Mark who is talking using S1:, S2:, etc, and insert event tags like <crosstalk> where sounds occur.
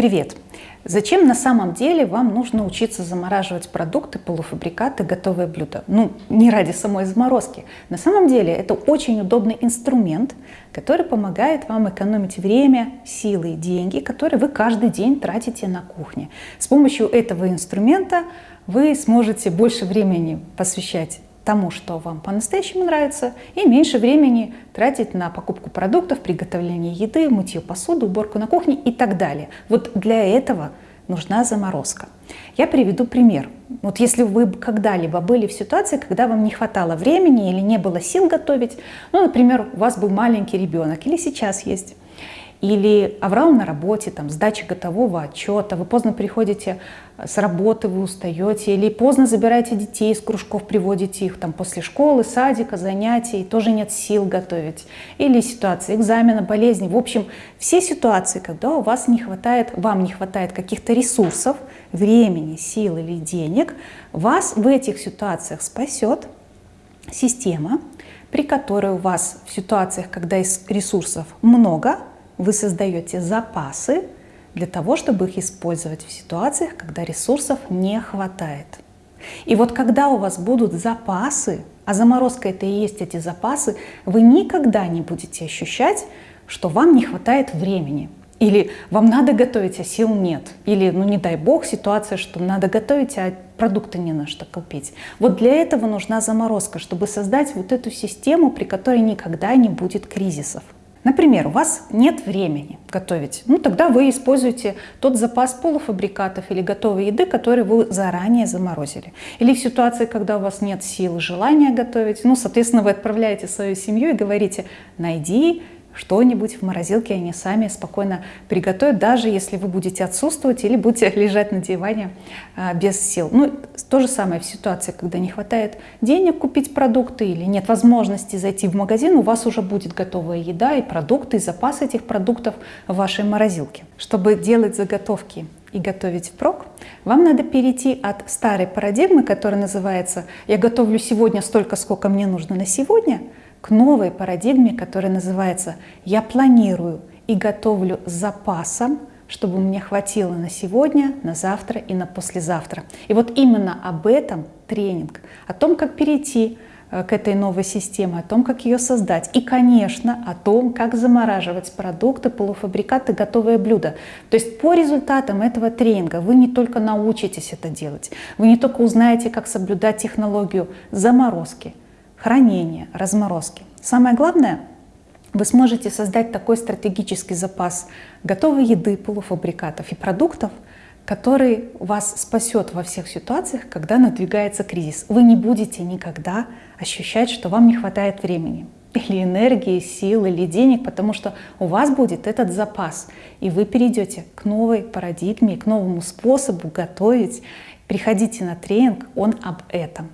S1: Привет! Зачем на самом деле вам нужно учиться замораживать продукты, полуфабрикаты, готовые блюда? Ну, не ради самой заморозки. На самом деле это очень удобный инструмент, который помогает вам экономить время, силы и деньги, которые вы каждый день тратите на кухне. С помощью этого инструмента вы сможете больше времени посвящать тому, что вам по-настоящему нравится, и меньше времени тратить на покупку продуктов, приготовление еды, мытье посуды, уборку на кухне и так далее. Вот для этого нужна заморозка. Я приведу пример. Вот если вы когда-либо были в ситуации, когда вам не хватало времени или не было сил готовить, ну, например, у вас был маленький ребенок или сейчас есть, или аврал на работе, там, сдача готового отчета, вы поздно приходите с работы, вы устаете, или поздно забираете детей из кружков, приводите их там после школы, садика, занятий, тоже нет сил готовить, или ситуация экзамена, болезни. В общем, все ситуации, когда у вас не хватает, вам не хватает каких-то ресурсов, времени, сил или денег, вас в этих ситуациях спасет система, при которой у вас в ситуациях, когда ресурсов много, вы создаете запасы для того, чтобы их использовать в ситуациях, когда ресурсов не хватает. И вот когда у вас будут запасы, а заморозка это и есть эти запасы, вы никогда не будете ощущать, что вам не хватает времени. Или вам надо готовить, а сил нет. Или, ну не дай бог, ситуация, что надо готовить, а продукты не на что купить. Вот для этого нужна заморозка, чтобы создать вот эту систему, при которой никогда не будет кризисов. Например, у вас нет времени готовить, ну тогда вы используете тот запас полуфабрикатов или готовой еды, который вы заранее заморозили. Или в ситуации, когда у вас нет сил желания готовить, ну, соответственно, вы отправляете свою семью и говорите, найди что-нибудь в морозилке они сами спокойно приготовят, даже если вы будете отсутствовать или будете <laughs> лежать на диване а, без сил. Ну, то же самое в ситуации, когда не хватает денег купить продукты или нет возможности зайти в магазин, у вас уже будет готовая еда и продукты, и запас этих продуктов в вашей морозилке. Чтобы делать заготовки и готовить впрок, вам надо перейти от старой парадигмы, которая называется «я готовлю сегодня столько, сколько мне нужно на сегодня», к новой парадигме, которая называется «Я планирую и готовлю с запасом, чтобы мне хватило на сегодня, на завтра и на послезавтра». И вот именно об этом тренинг, о том, как перейти э, к этой новой системе, о том, как ее создать. И, конечно, о том, как замораживать продукты, полуфабрикаты, готовые блюда. То есть по результатам этого тренинга вы не только научитесь это делать, вы не только узнаете, как соблюдать технологию заморозки, хранения, разморозки. Самое главное, вы сможете создать такой стратегический запас готовой еды, полуфабрикатов и продуктов, который вас спасет во всех ситуациях, когда надвигается кризис. Вы не будете никогда ощущать, что вам не хватает времени или энергии, сил, или денег, потому что у вас будет этот запас, и вы перейдете к новой парадигме, к новому способу готовить. Приходите на тренинг, он об этом.